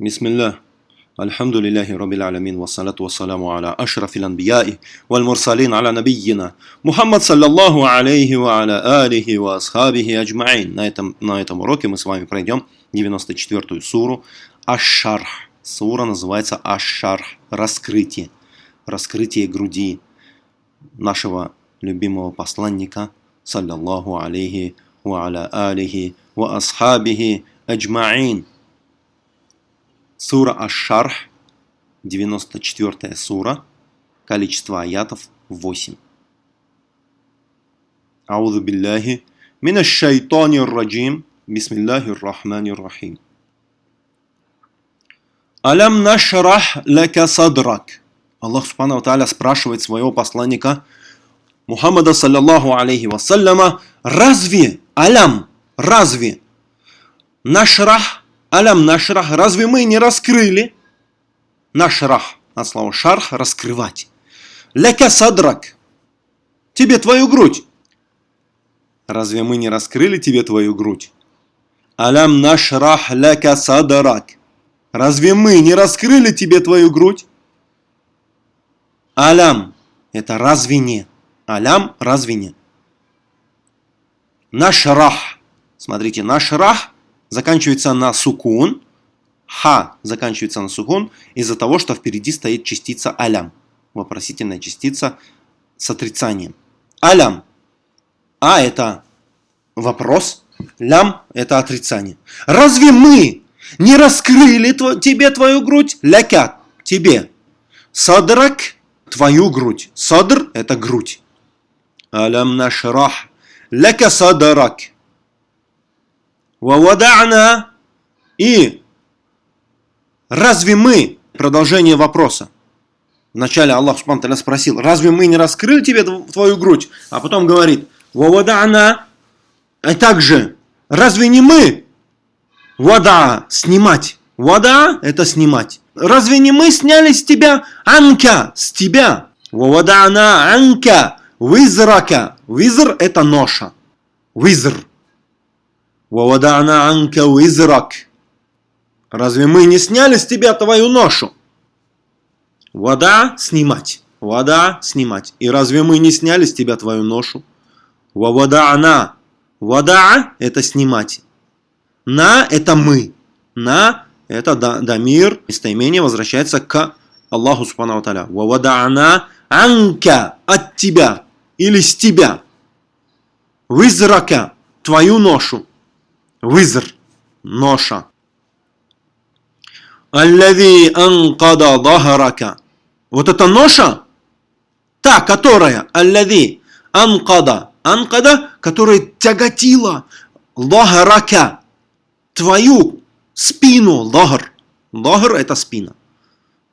بسم الله الحمد لله رب العالمين والصلاة والسلام على أشرف الأنبياء والمرسلين على نبينا Мухаммад саллаллаху алейхи ва аля алихи ва асхабихи аджмаин. На этом, на этом уроке мы с вами пройдем 94-ю суру Аш-Шарх. Сура называется Аш-Шарх. Раскрытие. Раскрытие груди нашего любимого посланника саллаллаху алейхи ва аля алихи ва асхабихи аджмаин. Сура Аш-Шарх, 94 сура, количество аятов 8. Аузу билляхи мина шайтанир раджим, бисмиллахир рахманир рахим. Алям нашрах лака садрак. Аллах Субхану Тааля спрашивает своего посланника Мухаммада, саллаллаху алейхи вассаляма, разве, алям, разве, нашрах Алям нашрах, разве мы не раскрыли? Нашрах, от слова шарх, раскрывать. Ляка садрак, тебе твою грудь. Разве мы не раскрыли тебе твою грудь? Алям нашрах ляка садрак. Разве мы не раскрыли тебе твою грудь? Алям, это разве не? Алям, разве не? Нашрах, смотрите, нашрах заканчивается на сукун, ха заканчивается на сукун из-за того, что впереди стоит частица алям, вопросительная частица с отрицанием. Алям. А это вопрос, лям это отрицание. Разве мы не раскрыли тв тебе твою грудь? Ляка, тебе. Садрак, твою грудь. Садр это грудь. Алям нашрах. Ляка садрак. Вавадана и разве мы, продолжение вопроса, вначале Аллах Субхану спросил, разве мы не раскрыли тебе твою грудь? А потом говорит, вавадана, а также, разве не мы? Вада, снимать. Вада, это снимать. Разве не мы сняли с тебя анка, с тебя? Вавадана анка, визрака. Визр это ноша. Визр. «Вавадана анка уизрак». Разве мы не сняли с тебя твою ношу? Вода снимать. Вода снимать. И разве мы не сняли с тебя твою ношу? Вавада она. Вода это снимать. На это мы. На это дамир. Местоимение возвращается к Аллаху Субхану Аталя. Вавада она анка от тебя. Или с тебя. Визрака твою ношу. Визр, ноша. Аллави анкада дахарака. Вот эта ноша, та, которая, аллави анкада, анкада, которая тяготила лахарака, твою спину, лахар. Лахар это спина,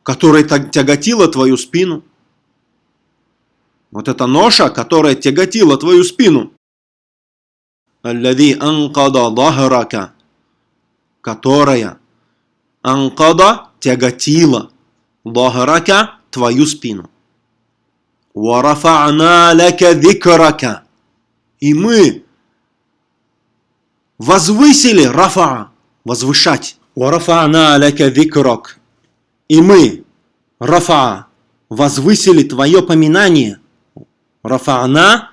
которая тяготила твою спину. Вот эта ноша, которая тяготила твою спину. Аллади анкада дахрака, которая анкада тяготила дахрака твою спину. Варафа'на лака дикрака. И мы возвысили рафа, возвышать. Варафа'на лака дикрак. И мы, рафа, возвысили твое поминание. Рафа'на,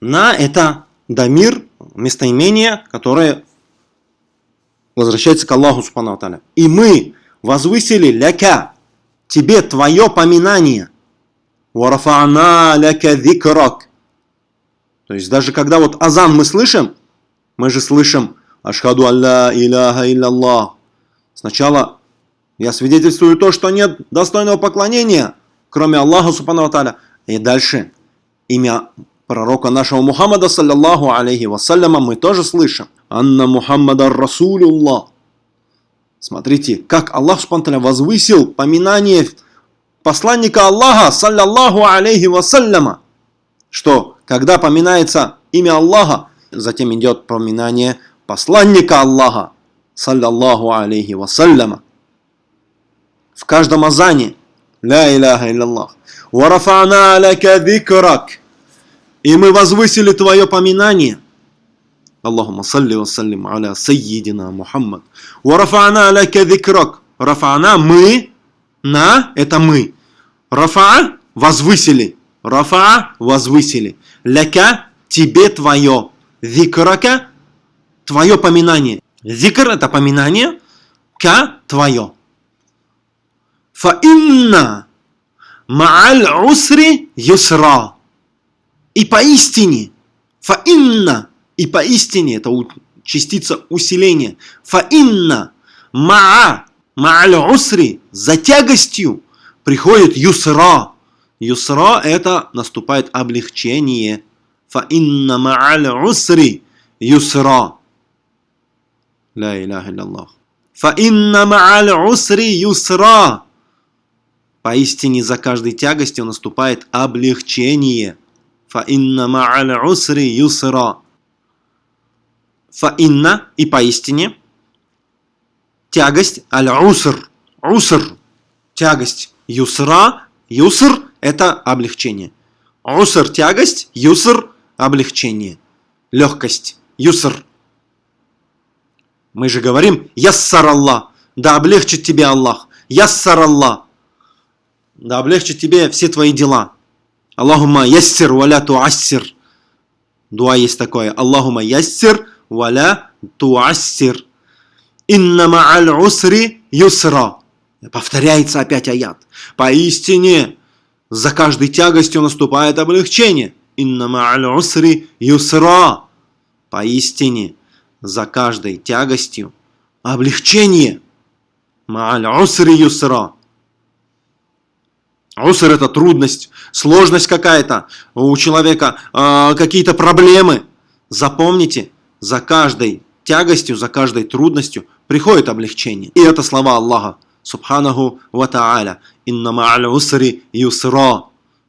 на это дамир местоимение, которое возвращается к Аллаху Субхану И мы возвысили ляка, тебе твое поминание. Варафана ляка викрак. То есть даже когда вот азан мы слышим, мы же слышим Ашхаду алла иляха илляллах. Сначала я свидетельствую то, что нет достойного поклонения, кроме Аллаха Субхану И дальше имя пророка нашего Мухаммада, саллаллаху алейхи вассаляма, мы тоже слышим. Анна Мухаммада Расулюллах. Смотрите, как Аллах Субтитры возвысил поминание посланника Аллаха, саллаллаху алейхи вассаляма. Что, когда поминается имя Аллаха, затем идет поминание посланника Аллаха, саллаллаху алейхи вассаляма. В каждом азане, ля иляха илляллах. Варафана аляка дикрак. И мы возвысили Твое поминание. Аллахума салли ва саллим аля сайидина Мухаммад. Варафана аляка дикрак. Рафана мы. На это мы. Рафа возвысили. Рафа возвысили. Ляка тебе твое. Зикрака твое поминание. Зикр это поминание. Ка твое. Фа инна ма'аль усри юсра. И поистине, фа инна, и поистине, это частица усиления. Фа инна ма'a, ма'аль усри, за тягостью приходит юсра. Юсра это наступает облегчение. Фа инна ма'аль усри юсра. Ла иляха илляллах. Фа инна ма'аль усри юсра. Поистине за каждой тягостью наступает облегчение. Фа инна ма'аль усри юсра. Фа инна и поистине тягость аль-уср. Уср. Тягость. Юсра. Юср это облегчение. Уср тягость. Юср облегчение. Легкость. Юср. Мы же говорим Яссар Аллах. Да облегчит тебе Аллах. Яссар Аллах. Да облегчит тебе все твои дела. Аллахума яссир валя туассир. Дуа есть такое. Аллахума яссир валя туассир. Инна ма'аль усри юсра. Повторяется опять аят. Поистине, за каждой тягостью наступает облегчение. Инна ма'аль усри юсра. Поистине, за каждой тягостью облегчение. Ма'аль усри юсра. Уср это трудность, сложность какая-то у человека, э, какие-то проблемы. Запомните, за каждой тягостью, за каждой трудностью приходит облегчение. И это слова Аллаха, субханаху ва та'аля. Инна ма'аль усри юсра.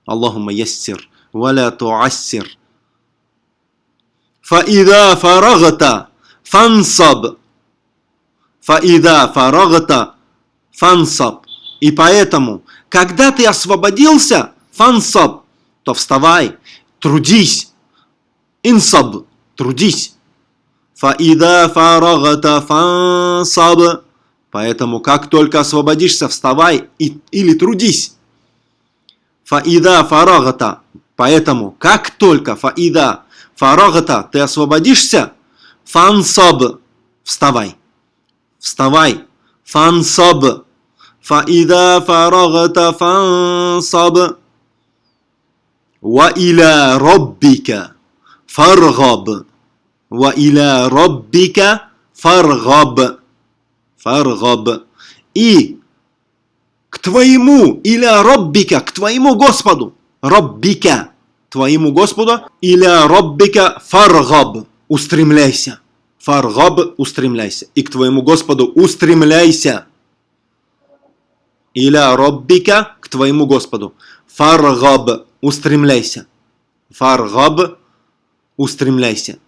Аллахума яссир, валя туассир. فإذا فرغت فانصب. فإذا فرغت فانصب. И поэтому, когда ты освободился, فانصب, то вставай, трудись. انصب, трудись. فإذا فرغت فانصب. Поэтому, как только освободишься, вставай и, или трудись. Фаида фарагата. Поэтому, как только фаида фарагата, ты освободишься, фансаб, вставай. Вставай. Фансаб. فإذا فرغت فانصب وإلى ربك فارغب وإلى ربك فارغب فارغب и к твоему или роббика, к твоему Господу, роббика, твоему Господу, или роббика фаргаб, устремляйся, фаргаб, устремляйся, и к твоему Господу устремляйся. Иля роббика к твоему Господу. Фаргаб, устремляйся. Фаргаб, устремляйся.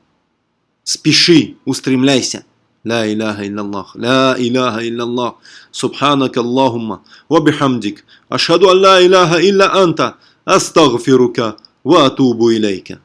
Спеши, устремляйся. لا إله إلا الله لا إله إلا الله سبحانك اللهم وبحمدك أشهد أن لا إله إلا أنت أستغفرك وأتوب إليك